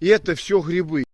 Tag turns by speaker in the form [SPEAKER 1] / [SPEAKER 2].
[SPEAKER 1] И это все грибы.